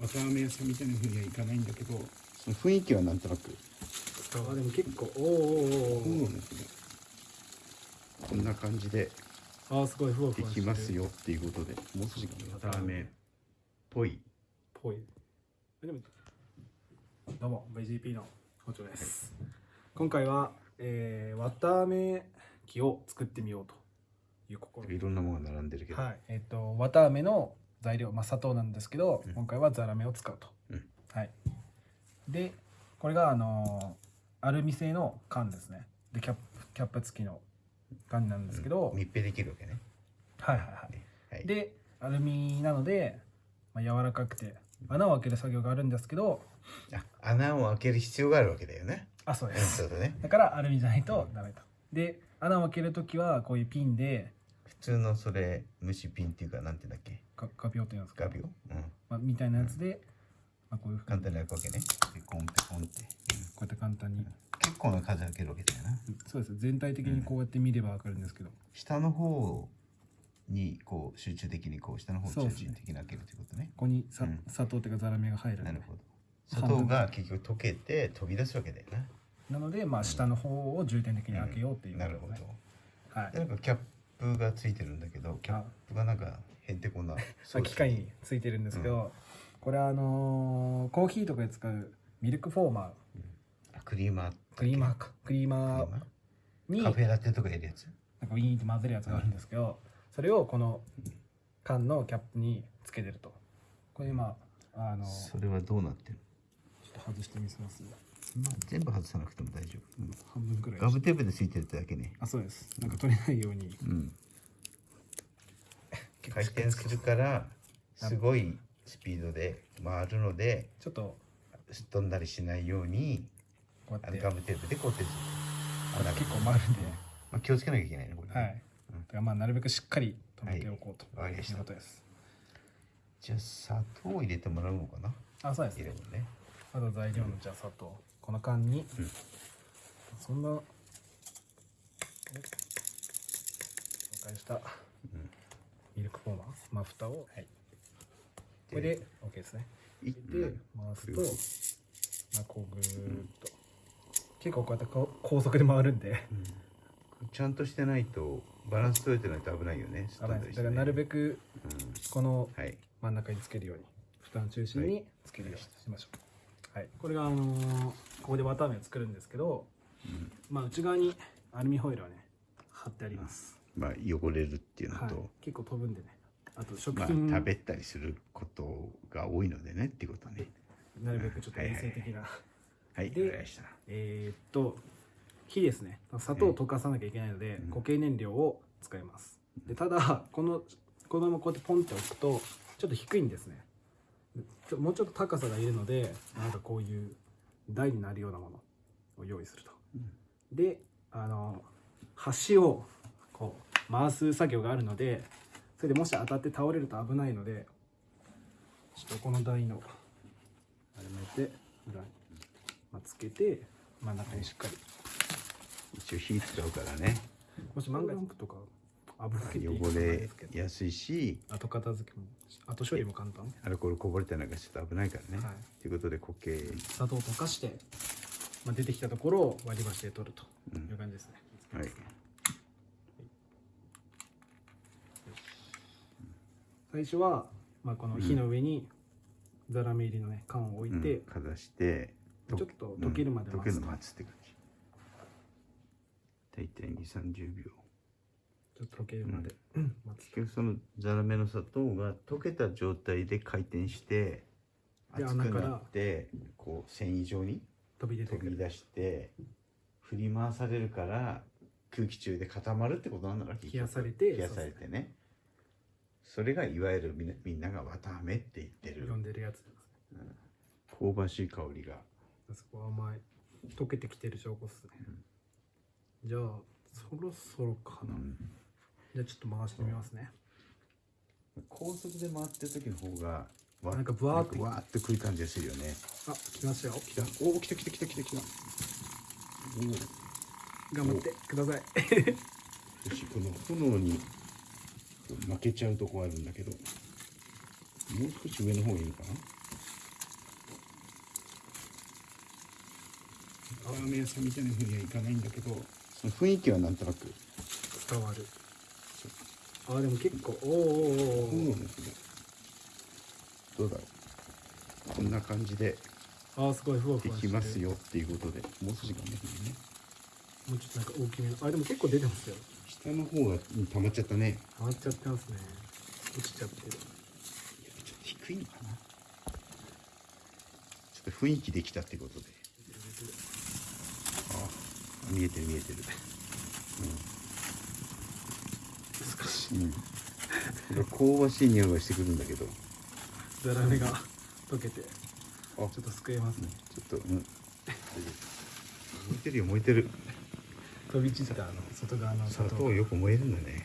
綿あめ屋さんみたいな風にはいかないんだけど。その雰囲気はなんとなく。あでも結構おーおーおーそうなんですね。こんな感じで。あーすごいふわふできますよっていうことで。もう少し綿あめっぽい。ぽい。でもどうも VGP の包丁です、今回は、えー、綿あめ機を作ってみようという試み。いろんなものが並んでるけど、はい。えっ、と綿あめの材料、まあ、砂糖なんですけど、うん。今回はザラメを使うと、うん。はい。でこれがあのーアルミ製の缶ですね。でキャップキャップ付きの缶なんですけど、密閉できるわけね。はいはいはい。はい。でアルミなので、まあ、柔らかくて穴を開ける作業があるんですけど。あ穴を開ける必要があるわけだよね。うんあそうです。そうだね。だからアルミじゃないとダメと。で穴を開けるときはこういうピンで普通のそれ虫ピンっていうかなんていうんだっけ？ガガビオっていうんですかガビオ、うん、まあ、みたいなやつで、まあ、こういうふうに。簡単に開くわけね。ペコンペコンってこうやって簡単に。結構な数開けるわけだよなそうです。全体的にこうやって見ればわかるんですけど、下の方にこう集中的にこう下の方そうですね。中心的に開けるということね。ここにさ、うん。砂糖っていうかザラメが入るなるほど。砂糖が結局溶けて飛び出すわけだよな。なので、まあ、下の方を重点的に開けようっていうこなるほど。はい。でなんかキャップがついてるんだけどキャップがなんかへんてこなまあ機械についてるんですけど、これはあのーコーヒーとかで使うミルクフォーマあクリーマーークリーマーか。クリーマーにカフェラテとかやるやつ？なんかウィーンって混ぜるやつがあるんですけど、それをこの缶のキャップにつけてると。これ今あのちょそれはどうなってる？っと外してみせますまあ全部外さなくても大丈夫、うん半分くらい。ガムテープでついてるだけね。あそうです。なんか取れないように。うん。回転するからすごいスピードで回るのでちょっと。すっ飛んだりしないようにあのこうやって。ガムテープで固定するこれ結構回るんで、まあ、気をつけなきゃいけないねこれね。はい、だからまあなるべくしっかり止めておこうといはい。わかりました。うことです、じゃあ砂糖を入れてもらうのかな？あそうです。ね入れるね。まず材料のじゃあ砂糖この缶に、うん。そんな紹介したうん。ミルクフォーマーまあ蓋を、はい、これで OK ですね。いで回すと、まあ、こうぐーっと、結構こうやってこう高速で回るんで。ちゃんとしてないとバランス取れてないと危ないよね。危ない。ですだからなるべくうん。このはい。真ん中につけるように。蓋の中心につけるようにしましょう。はい、これがあのーここで綿あめを作るんですけど、うん。まあ、内側にアルミホイルをね貼ってあります、まあ汚れるっていうのはい。と、、結構飛ぶんでね。あと食まあ品、食べたりすることが多いのでねっていうことね。なるべくちょっと衛生的な、はい。でわかりました。えーっと火ですね。砂糖を溶かさなきゃいけないので、うん。固形燃料を使います。でただこのこのままこうやってポンって置くとちょっと低いんですね。もうちょっと高さがいるのでなんかこういう台になるようなものを用意すると、であの端をこう回す作業があるのでそれでもし当たって倒れると危ないのでちょっとこの台の丸めて裏に、まあ、つけて真ん中にしっかり。一応火使うからね。もし万が一とか危ないって汚れやすいし。後片付けも後処理も簡単。アルコールこぼれたりなんかちょっと危ないからね、はい。ということで固形。砂糖を溶かして、まあ、出てきたところを割り箸で取るという感じですね、はい。最初は、まあ、この火の上にザラメ入りのね缶を置いて、うん。かざしてちょっと溶けるまでうん。溶ける待つとの待つって感じ。大体2 3 0秒ちょっと溶けるまで、うん結局そのザラメの砂糖が溶けた状態で回転してで熱くなってこう繊維状に飛び出てくる。飛び出して振り回されるから空気中で固まるってことなんだろう冷やされて冷やされてね。それがいわゆるみんなみんなが綿あめって言ってる。呼んでるやつです香ばしい香りが。そこは甘い。溶けてきてる証拠っすね、じゃあそろそろかな、うんじゃあちょっと回してみますね。高速で回ってる時の方がなんかブワーって。わーってくる感じがするよね。あ来ましたよ。来た。おお来た来た来た来た来た。頑張ってください。よしこの炎に負けちゃうとこあるんだけど。もう少し上の方がいいのかな？ラーメン屋さんみたいなうにはいかないんだけど。その雰囲気はなんとなく。伝わる。あーでも結構おーおーおーおどうだろうこんな感じであーすごいふわふでわしてきますよっていうことでもう少し頑張ってね。もうちょっとなんか大きめの。あでも結構出てますよ。下の方がうん溜まっちゃったね。溜まっちゃってますね。落ちちゃってる。いやちょっと低いのかな。ちょっと雰囲気できたってことで。あ見えてる見えてる。うん、うん、香ばしい匂いがしてくるんだけどザラメが溶けてちあょっとすくえますね。ちょっとうん。燃えてるよ燃えてる。飛び散ったあの外側の砂糖よく燃えるんだね